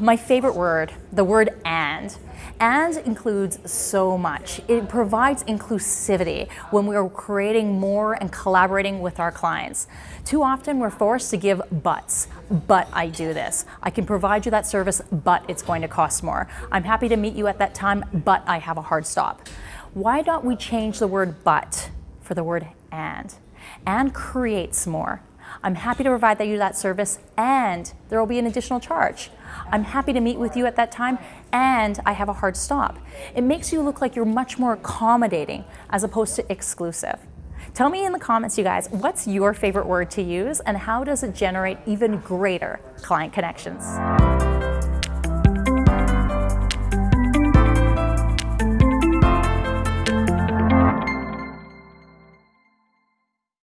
My favorite word, the word and. And includes so much. It provides inclusivity when we are creating more and collaborating with our clients. Too often we're forced to give buts. But I do this. I can provide you that service, but it's going to cost more. I'm happy to meet you at that time, but I have a hard stop. Why don't we change the word but for the word and? And creates more. I'm happy to provide you that service and there will be an additional charge. I'm happy to meet with you at that time and I have a hard stop. It makes you look like you're much more accommodating as opposed to exclusive. Tell me in the comments, you guys, what's your favorite word to use and how does it generate even greater client connections?